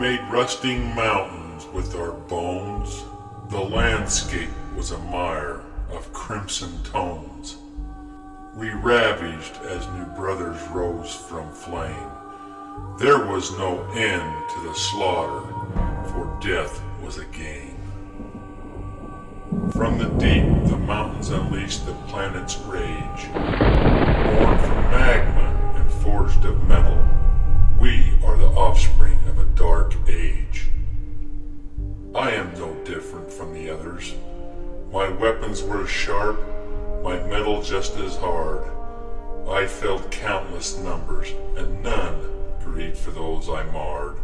made rusting mountains with our bones. The landscape was a mire of crimson tones. We ravaged as new brothers rose from flame. There was no end to the slaughter, for death was a game. From the deep, the mountains unleashed the planet's rage. Born from magma Weapons were sharp, my metal just as hard. I felt countless numbers, and none grieved for those I marred.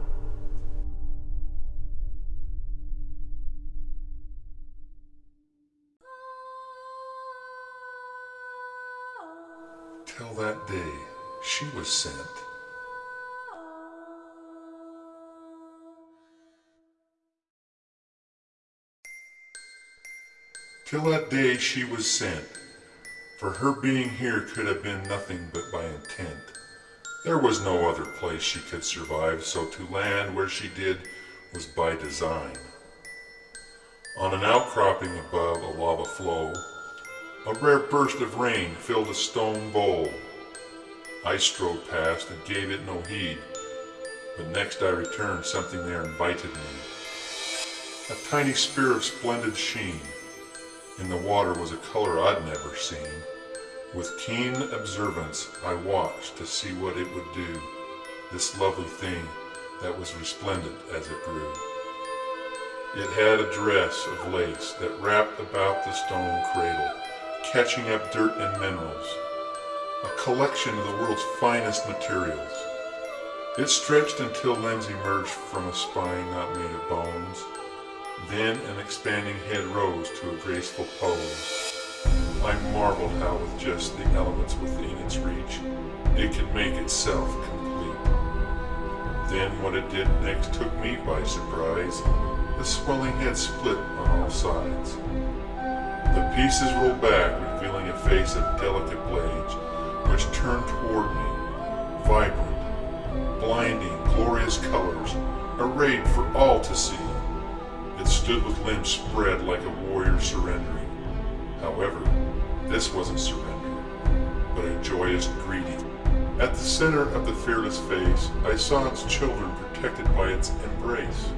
Till that day, she was sent. Till that day she was sent, for her being here could have been nothing but by intent. There was no other place she could survive, so to land where she did was by design. On an outcropping above a lava flow, a rare burst of rain filled a stone bowl. I strode past and gave it no heed, but next I returned something there invited me. A tiny spear of splendid sheen. In the water was a color I'd never seen. With keen observance I watched to see what it would do, this lovely thing that was resplendent as it grew. It had a dress of lace that wrapped about the stone cradle, catching up dirt and minerals, a collection of the world's finest materials. It stretched until limbs emerged from a spine not made of bones. Then an expanding head rose to a graceful pose. I marveled how with just the elements within its reach, it could make itself complete. Then what it did next took me by surprise. The swelling head split on all sides. The pieces rolled back, revealing a face of delicate blades, which turned toward me, vibrant, blinding, glorious colors, arrayed for all to see. It stood with limbs spread like a warrior surrendering. However, this wasn't surrender, but a joyous greeting. At the center of the fearless face, I saw its children protected by its embrace.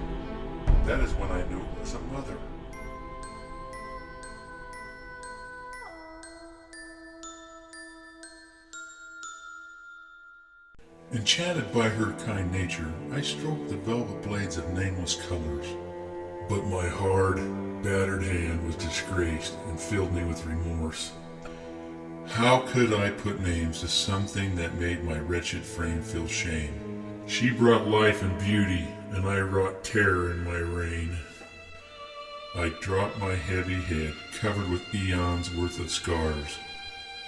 That is when I knew it was a mother. Enchanted by her kind nature, I stroked the velvet blades of nameless colors. But my hard, battered hand was disgraced and filled me with remorse. How could I put names to something that made my wretched frame feel shame? She brought life and beauty, and I wrought terror in my reign. I dropped my heavy head, covered with eons worth of scars.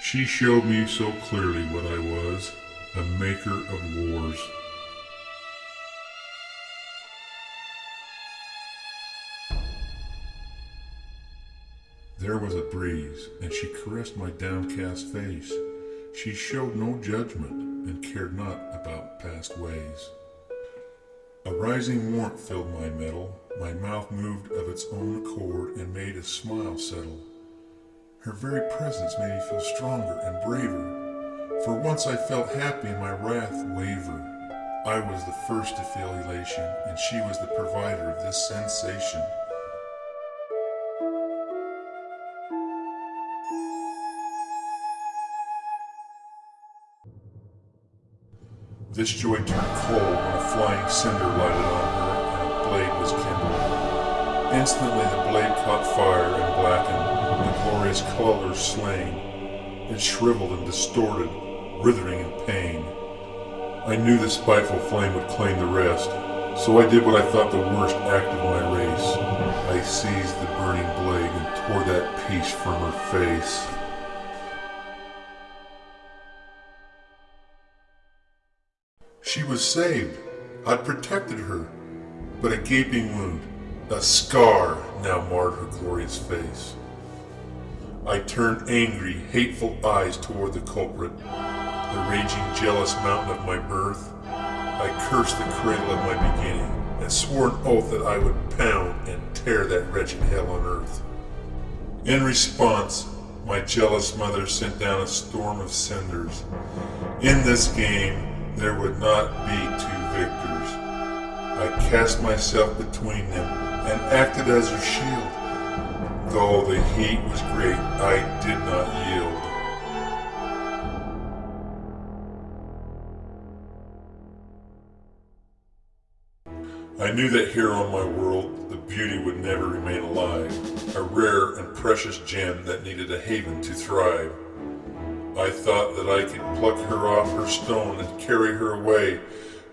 She showed me so clearly what I was, a maker of wars. There was a breeze, and she caressed my downcast face. She showed no judgment, and cared not about past ways. A rising warmth filled my metal, my mouth moved of its own accord and made a smile settle. Her very presence made me feel stronger and braver. For once I felt happy and my wrath waver. I was the first to feel elation, and she was the provider of this sensation. This joy turned cold when a flying cinder lighted on her and a blade was kindled. Instantly the blade caught fire and blackened, the glorious colors slain. It shriveled and distorted, writhing in pain. I knew the spiteful flame would claim the rest, so I did what I thought the worst act of my race. I seized the burning blade and tore that piece from her face. She was saved. I'd protected her. But a gaping wound, a scar, now marred her glorious face. I turned angry, hateful eyes toward the culprit, the raging, jealous mountain of my birth. I cursed the cradle of my beginning, and swore an oath that I would pound and tear that wretched hell on earth. In response, my jealous mother sent down a storm of cinders. In this game, there would not be two victors. I cast myself between them and acted as her shield. Though the heat was great, I did not yield. I knew that here on my world, the beauty would never remain alive, a rare and precious gem that needed a haven to thrive. I thought that I could pluck her off her stone and carry her away,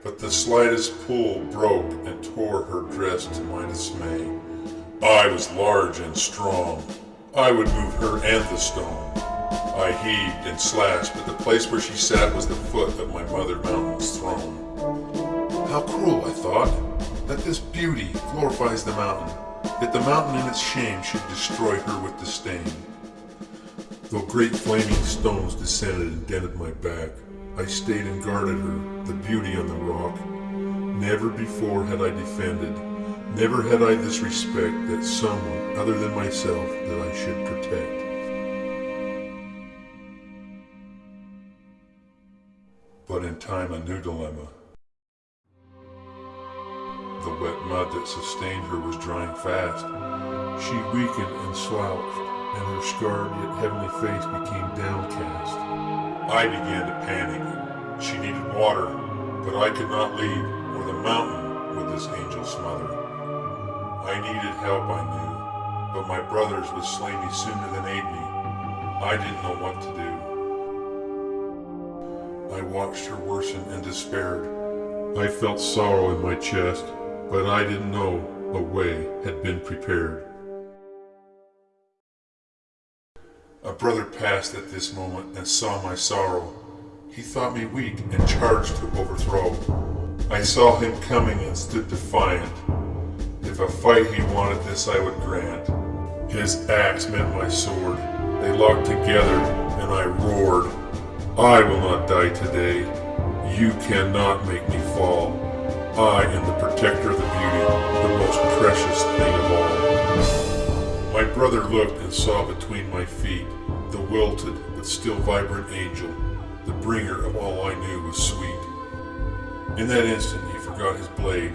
but the slightest pull broke and tore her dress to my dismay. I was large and strong. I would move her and the stone. I heaved and slashed, but the place where she sat was the foot of my mother mountain's throne. How cruel, I thought that this beauty glorifies the mountain, that the mountain in its shame should destroy her with disdain. Though great flaming stones descended and dented my back, I stayed and guarded her, the beauty on the rock. Never before had I defended, never had I this respect that someone other than myself that I should protect. But in time a new dilemma the wet mud that sustained her was drying fast. She weakened and slouched, and her scarred yet heavenly face became downcast. I began to panic. She needed water, but I could not leave, or the mountain would this angel smother. I needed help, I knew, but my brothers would slay me sooner than aid me. I didn't know what to do. I watched her worsen and despaired. I felt sorrow in my chest, but I didn't know a way had been prepared. A brother passed at this moment and saw my sorrow. He thought me weak and charged to overthrow. I saw him coming and stood defiant. If a fight he wanted this I would grant. His axe met my sword. They locked together and I roared. I will not die today. You cannot make me fall. I am the protector of the beauty, the most precious thing of all. My brother looked and saw between my feet the wilted but still vibrant angel, the bringer of all I knew was sweet. In that instant he forgot his blade.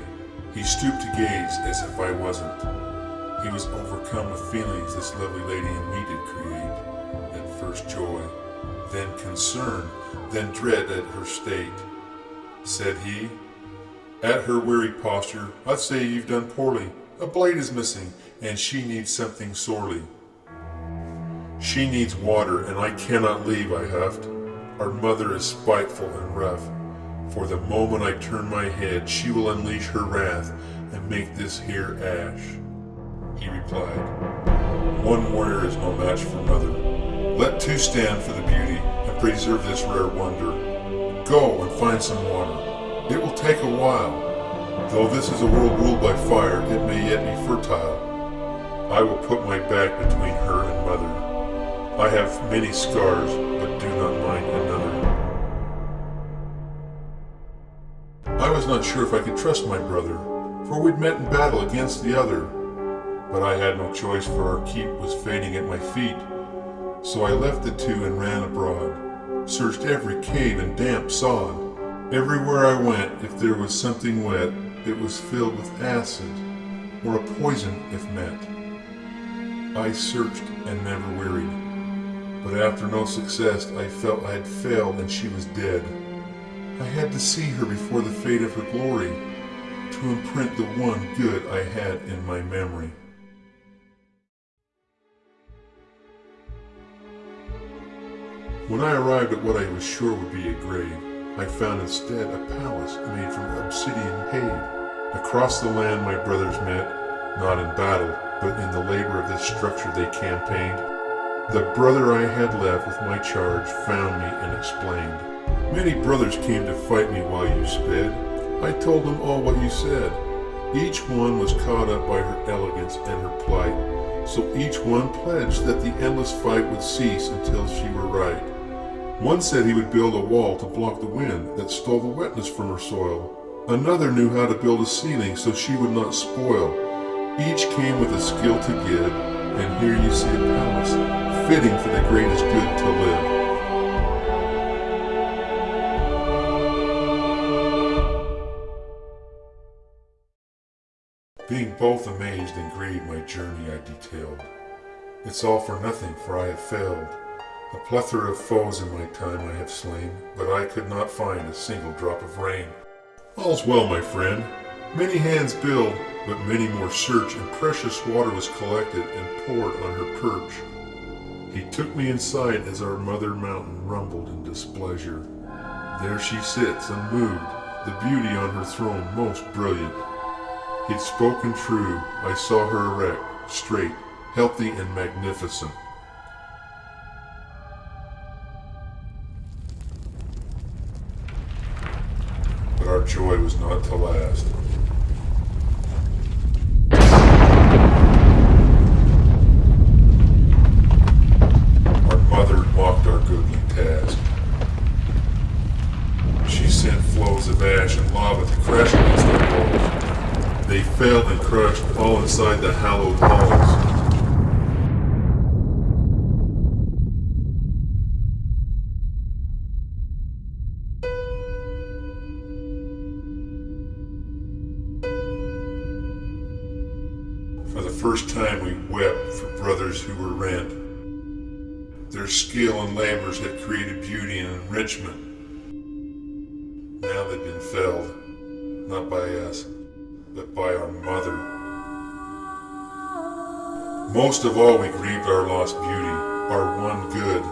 He stooped to gaze as if I wasn't. He was overcome with feelings this lovely lady in me did create. At first joy, then concern, then dread at her state. Said he, at her weary posture, I'd say you've done poorly. A blade is missing, and she needs something sorely. She needs water, and I cannot leave, I huffed. Our mother is spiteful and rough. For the moment I turn my head, she will unleash her wrath and make this here ash. He replied, One warrior is no match for mother. Let two stand for the beauty and preserve this rare wonder. Go and find some water. It will take a while. Though this is a world ruled by fire, it may yet be fertile. I will put my back between her and mother. I have many scars, but do not mind another. I was not sure if I could trust my brother, for we'd met in battle against the other. But I had no choice, for our keep was fading at my feet. So I left the two and ran abroad, searched every cave and damp sod, Everywhere I went, if there was something wet, it was filled with acid, or a poison if met. I searched and never wearied, but after no success I felt I had failed and she was dead. I had to see her before the fade of her glory, to imprint the one good I had in my memory. When I arrived at what I was sure would be a grave, I found instead a palace made from obsidian paid. Across the land my brothers met, not in battle, but in the labor of this structure they campaigned. The brother I had left with my charge found me and explained. Many brothers came to fight me while you sped. I told them all what you said. Each one was caught up by her elegance and her plight. So each one pledged that the endless fight would cease until she were right. One said he would build a wall to block the wind that stole the wetness from her soil. Another knew how to build a ceiling so she would not spoil. Each came with a skill to give, and here you see a palace, fitting for the greatest good to live. Being both amazed and grieved my journey I detailed. It's all for nothing, for I have failed. A plethora of foes in my time I have slain, but I could not find a single drop of rain. All's well, my friend. Many hands build, but many more search, and precious water was collected and poured on her perch. He took me inside as our mother mountain rumbled in displeasure. There she sits, unmoved, the beauty on her throne most brilliant. He'd spoken true, I saw her erect, straight, healthy, and magnificent. Joy was not to last. Our mother mocked our goodly task. She sent flows of ash and lava to crash against our walls. They fell and crushed all inside the hallowed halls. Most of all we grieved our lost beauty, our one good.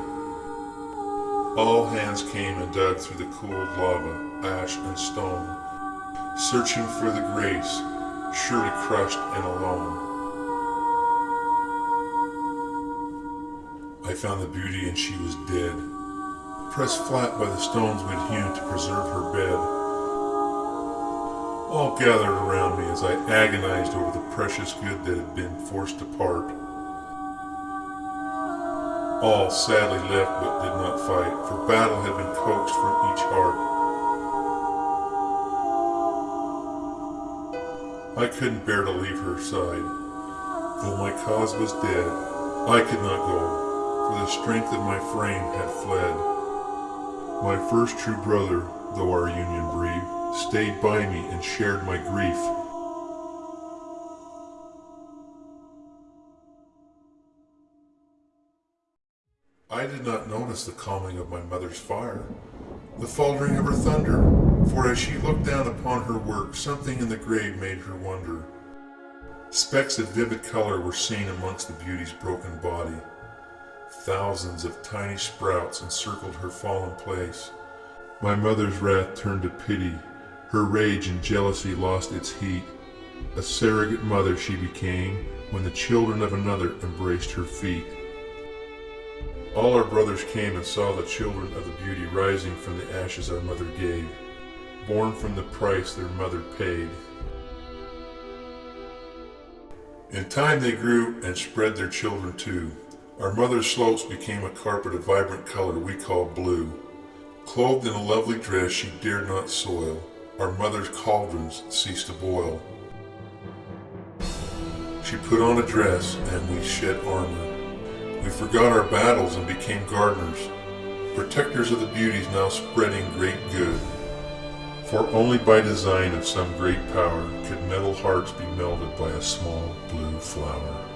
All hands came and dug through the cooled lava, ash and stone, searching for the grace, surely crushed and alone. I found the beauty and she was dead, pressed flat by the stones we'd hewn to preserve her bed. All gathered around me as I agonized over the precious good that had been forced apart. All sadly left but did not fight, for battle had been coaxed from each heart. I couldn't bear to leave her side. Though my cause was dead, I could not go, for the strength of my frame had fled. My first true brother, though our union brief, stayed by me and shared my grief. I did not notice the calming of my mother's fire, the faltering of her thunder, for as she looked down upon her work, something in the grave made her wonder. Specks of vivid color were seen amongst the beauty's broken body. Thousands of tiny sprouts encircled her fallen place. My mother's wrath turned to pity. Her rage and jealousy lost its heat. A surrogate mother she became when the children of another embraced her feet. All our brothers came and saw the children of the beauty rising from the ashes our mother gave, born from the price their mother paid. In time they grew and spread their children too. Our mother's slopes became a carpet of vibrant color we call blue. Clothed in a lovely dress she dared not soil, our mother's cauldrons ceased to boil. She put on a dress and we shed armor. We forgot our battles and became gardeners, protectors of the beauties now spreading great good. For only by design of some great power could metal hearts be melted by a small blue flower.